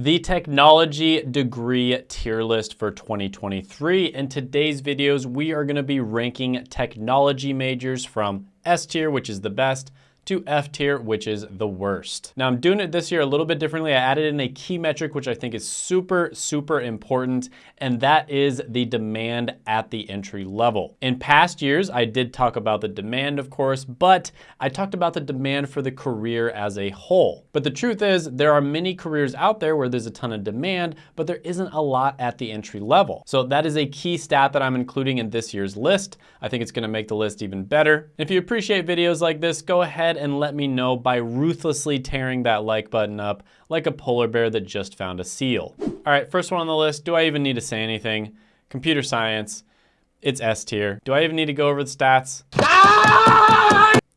The technology degree tier list for 2023. In today's videos, we are gonna be ranking technology majors from S tier, which is the best, to F tier, which is the worst. Now I'm doing it this year a little bit differently. I added in a key metric, which I think is super, super important, and that is the demand at the entry level. In past years, I did talk about the demand, of course, but I talked about the demand for the career as a whole. But the truth is there are many careers out there where there's a ton of demand, but there isn't a lot at the entry level. So that is a key stat that I'm including in this year's list. I think it's gonna make the list even better. If you appreciate videos like this, go ahead and let me know by ruthlessly tearing that like button up like a polar bear that just found a seal. All right, first one on the list, do I even need to say anything? Computer science, it's S tier. Do I even need to go over the stats?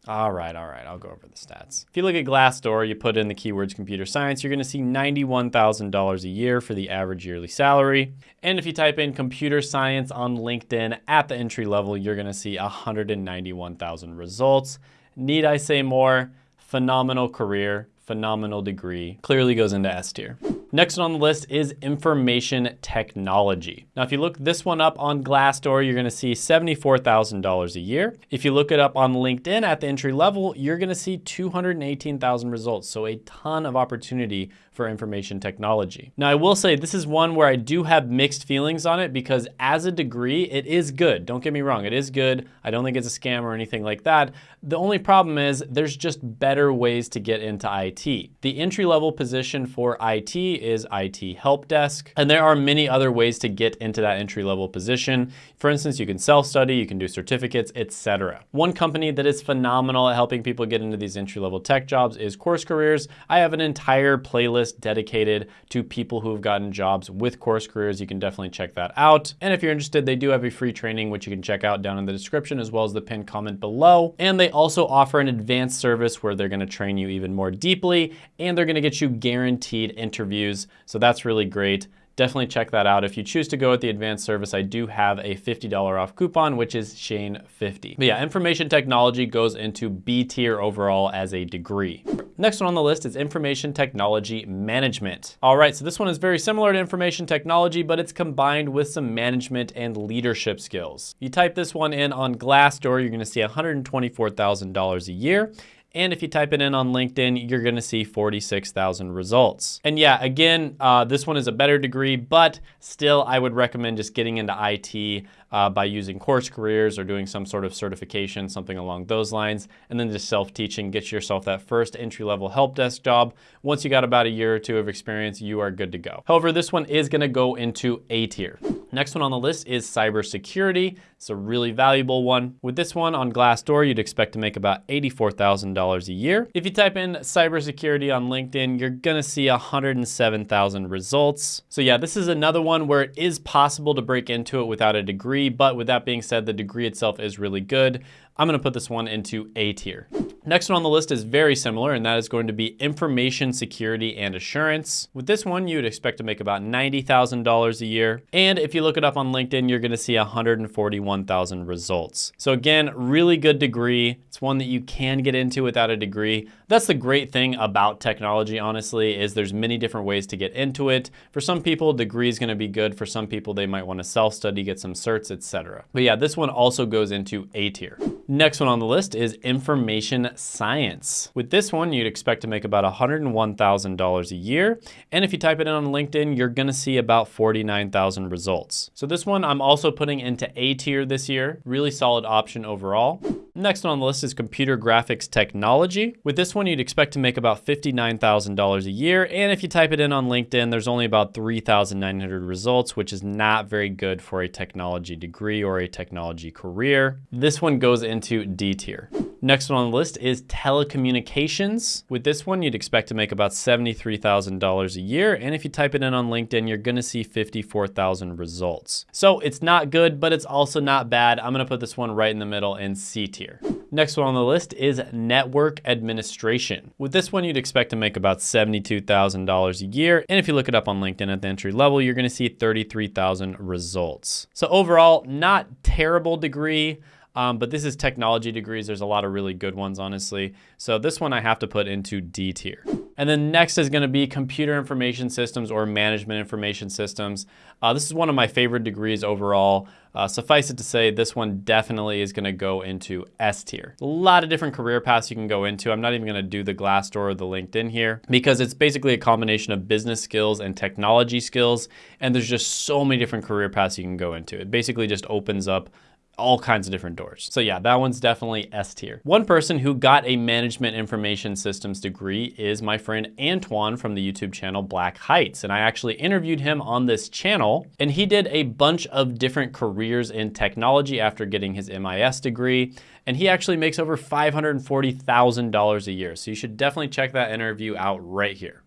All right, all right, I'll go over the stats. If you look at Glassdoor, you put in the keywords computer science, you're gonna see $91,000 a year for the average yearly salary. And if you type in computer science on LinkedIn at the entry level, you're gonna see 191,000 results. Need I say more? Phenomenal career, phenomenal degree, clearly goes into S tier. Next on the list is information technology. Now, if you look this one up on Glassdoor, you're gonna see $74,000 a year. If you look it up on LinkedIn at the entry level, you're gonna see 218,000 results. So a ton of opportunity for information technology. Now I will say this is one where I do have mixed feelings on it because as a degree, it is good. Don't get me wrong, it is good. I don't think it's a scam or anything like that. The only problem is there's just better ways to get into IT. The entry level position for IT is IT help desk, and there are many other ways to get into that entry level position. For instance, you can self-study, you can do certificates, etc. One company that is phenomenal at helping people get into these entry level tech jobs is Course Careers. I have an entire playlist dedicated to people who have gotten jobs with course careers. You can definitely check that out. And if you're interested, they do have a free training, which you can check out down in the description as well as the pinned comment below. And they also offer an advanced service where they're gonna train you even more deeply and they're gonna get you guaranteed interviews. So that's really great definitely check that out. If you choose to go with the advanced service, I do have a $50 off coupon, which is Shane50. But yeah, information technology goes into B tier overall as a degree. Next one on the list is information technology management. All right, so this one is very similar to information technology, but it's combined with some management and leadership skills. You type this one in on Glassdoor, you're gonna see $124,000 a year. And if you type it in on LinkedIn, you're gonna see 46,000 results. And yeah, again, uh, this one is a better degree, but still I would recommend just getting into IT uh, by using course careers or doing some sort of certification, something along those lines, and then just self-teaching, get yourself that first entry-level help desk job. Once you got about a year or two of experience, you are good to go. However, this one is gonna go into A tier. Next one on the list is cybersecurity. It's a really valuable one. With this one on Glassdoor, you'd expect to make about $84,000 a year. If you type in cybersecurity on LinkedIn, you're gonna see 107,000 results. So yeah, this is another one where it is possible to break into it without a degree, but with that being said, the degree itself is really good. I'm gonna put this one into A tier. Next one on the list is very similar, and that is going to be information security and assurance. With this one, you would expect to make about $90,000 a year. And if you look it up on LinkedIn, you're gonna see 141,000 results. So again, really good degree. It's one that you can get into without a degree. That's the great thing about technology, honestly, is there's many different ways to get into it. For some people, degree is gonna be good. For some people, they might wanna self-study, get some certs, etc. But yeah, this one also goes into A tier. Next one on the list is information science. With this one, you'd expect to make about $101,000 a year. And if you type it in on LinkedIn, you're gonna see about 49,000 results. So this one I'm also putting into A tier this year. Really solid option overall. Next on the list is computer graphics technology. With this one, you'd expect to make about $59,000 a year. And if you type it in on LinkedIn, there's only about 3,900 results, which is not very good for a technology degree or a technology career. This one goes into D tier. Next one on the list is telecommunications. With this one, you'd expect to make about $73,000 a year. And if you type it in on LinkedIn, you're gonna see 54,000 results. So it's not good, but it's also not bad. I'm gonna put this one right in the middle in C tier. Next one on the list is network administration. With this one, you'd expect to make about $72,000 a year. And if you look it up on LinkedIn at the entry level, you're gonna see 33,000 results. So overall, not terrible degree, um, but this is technology degrees. There's a lot of really good ones, honestly. So this one I have to put into D tier. And then next is gonna be computer information systems or management information systems. Uh, this is one of my favorite degrees overall. Uh, suffice it to say, this one definitely is gonna go into S tier. A lot of different career paths you can go into. I'm not even gonna do the Glassdoor or the LinkedIn here because it's basically a combination of business skills and technology skills. And there's just so many different career paths you can go into. It basically just opens up all kinds of different doors. So yeah, that one's definitely S tier. One person who got a management information systems degree is my friend Antoine from the YouTube channel Black Heights. And I actually interviewed him on this channel and he did a bunch of different careers in technology after getting his MIS degree. And he actually makes over $540,000 a year. So you should definitely check that interview out right here.